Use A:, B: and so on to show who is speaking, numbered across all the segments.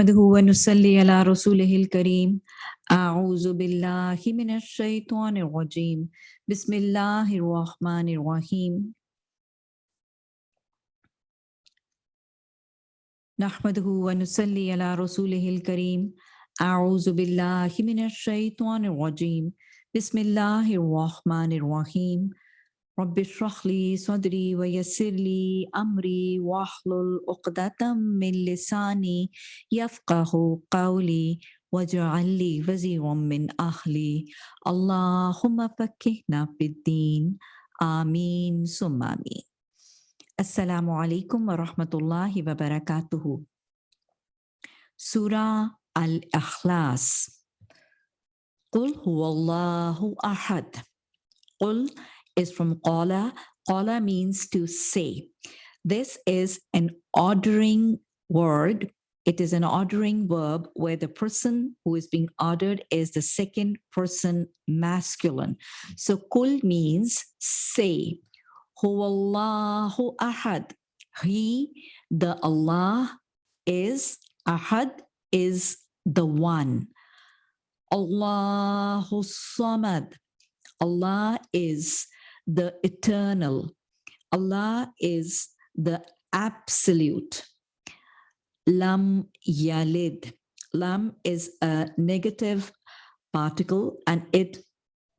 A: نحمده ونصلي على رسوله الكريم. أعوذ بالله من الشيطان الرجيم. بسم الله الرحمن الرحيم. نحمده ونصلي على رسوله الكريم. أعوذ بالله من الشيطان الرجيم. بسم الله الرحمن الرحيم. رب اشرح لي صدري ويسر لي أمري واحلل عقدة من لساني يفقه قولي واجعل لي وزيرا من أهلي. اللهم فكهنا في الدين. آمين. ثم آمين. السلام عليكم ورحمة الله وبركاته. سورة الإخلاص. قل هو الله أحد. قل is from qala. Qala means to say. This is an ordering word. It is an ordering verb where the person who is being ordered is the second person masculine. So kul means say. Huwallahu ahad. He, the Allah, is ahad, is the one. Allahu samad. Allah is the eternal. Allah is the absolute. Lam yalid. Lam is a negative particle and it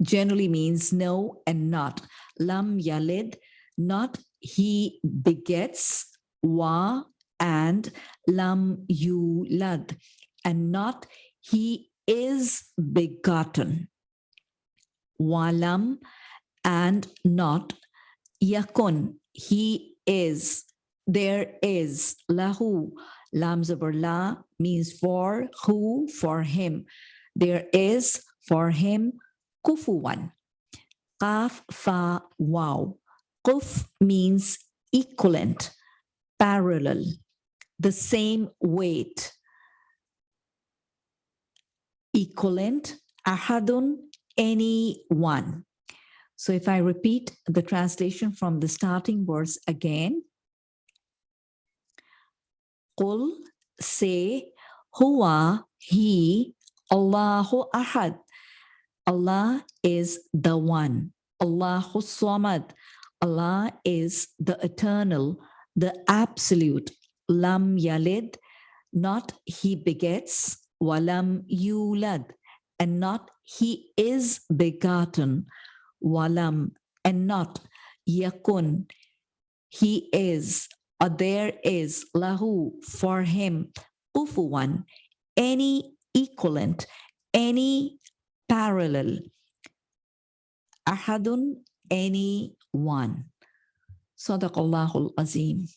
A: generally means no and not. Lam yalid, not he begets, wa and lam yulad, and not he is begotten. Walam and not yakun. He is, there is, lahu, lam zabar la means for who, for him. There is for him kufuwan. Qaf fa wow. Kuf means equivalent, parallel, the same weight. Equivalent, ahadun, any one. So if I repeat the translation from the starting verse again, Qul, say, Huwa, he, Allahu Ahad. Allah is the one. Allahu Samad. Allah is the eternal, the absolute. Lam yalid, not he begets, walam yulad, and not he is begotten, walam, and not yakun, he is, or there is, lahu, for him, kufuwan, any equivalent, any parallel, ahadun, any one. Sadaqallahul Azim.